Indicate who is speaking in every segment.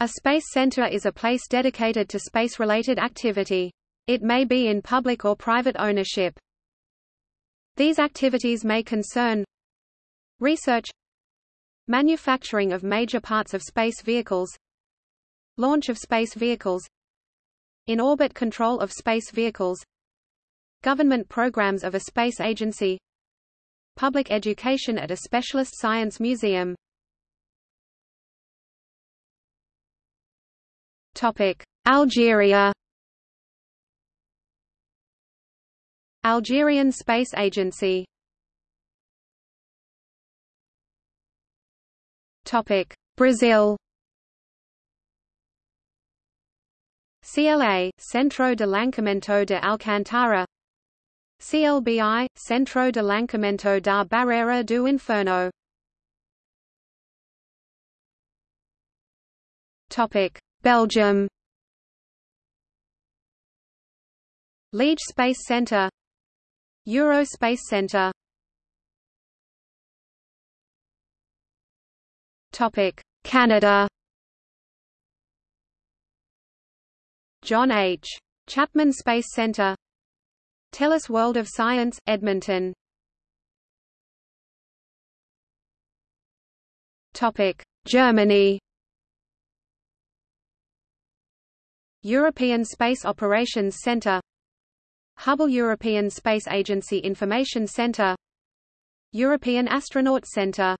Speaker 1: A space center is a place dedicated to space-related activity. It may be in public or private ownership. These activities may concern research manufacturing of major parts of space vehicles launch of space vehicles in-orbit control of space vehicles government programs of a space agency public education at a specialist science museum Algeria? Algerian Space Agency. Topic: Brazil. CLA, Centro de Lançamento de Alcântara CLBI, Centro de Lançamento da Barreira do Inferno. Topic: Belgium Liege Space Centre Euro Space Centre Topic: Canada. John H. Chapman Space Center. TELUS World of Science, Edmonton. Topic: Germany. European Space Operations Center Hubble European Space Agency Information Center European Astronaut Center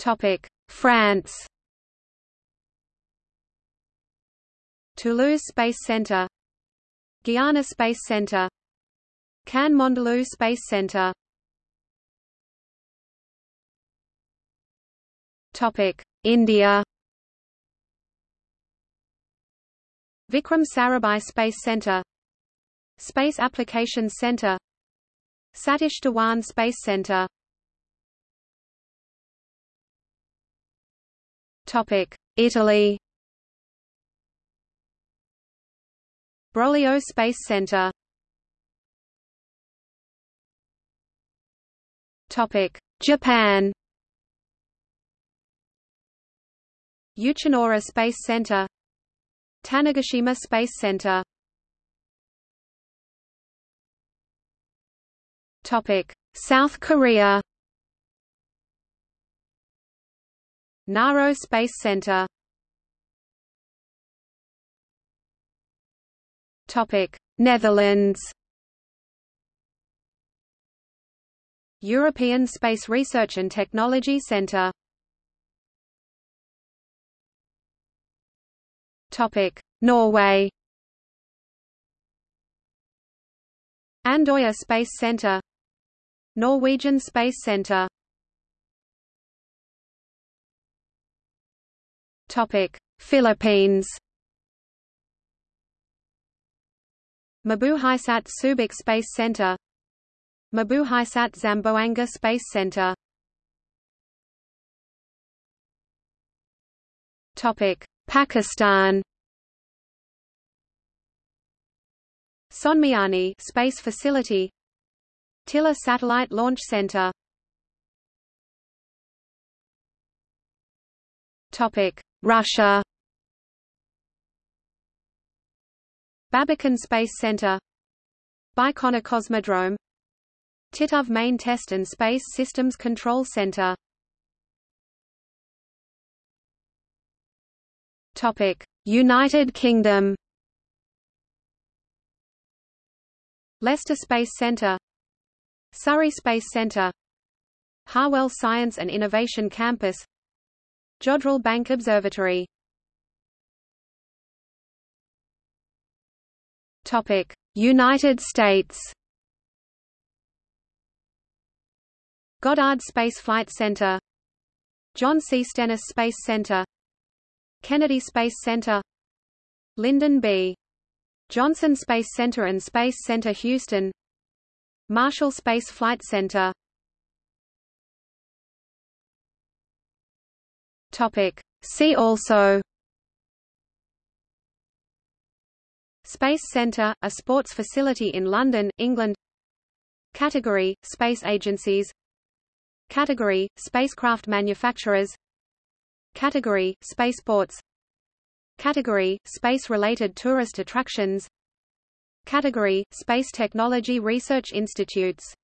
Speaker 1: Topic: France. Toulouse Space Centre, Guiana Space Centre, Cannes Mandelieu Space Centre. Topic: India. Vikram Sarabhai Space Centre, Space Applications Centre, Satish Dhawan Space. Topic: Italy. Broglio Space Center. Topic: Japan. Uchinoura Space Center. Tanegashima Space Center. South Korea. Naro Space Center Netherlands. European Space Research and Technology Centre. Norway. Andøya Space Centre. Norwegian Space Centre. Topic: Philippines. Mabuhaysat Subic Space Center Mabuhaysat Zamboanga Space Center Topic: Pakistan. Sonmiani Space Facility. Tilla Satellite Launch Center. Topic: Russia. Babakin Space Center. Baikonur Cosmodrome. Titov Main Test and Space Systems Control Center United Kingdom. Leicester Space Centre Surrey Space Centre Harwell Science and Innovation Campus. Jodrell Bank Observatory. Topic: United States. Goddard Space Flight Center, John C. Stennis Space Center, Kennedy Space Center, Lyndon B. Johnson Space Center and Space Center Houston, Marshall Space Flight Center. See also. Space Centre, a sports facility in London, England. Category, space agencies. Category: Spacecraft manufacturers Category: Spaceports. Category: Space-related tourist attractions. Category: Space Technology Research Institutes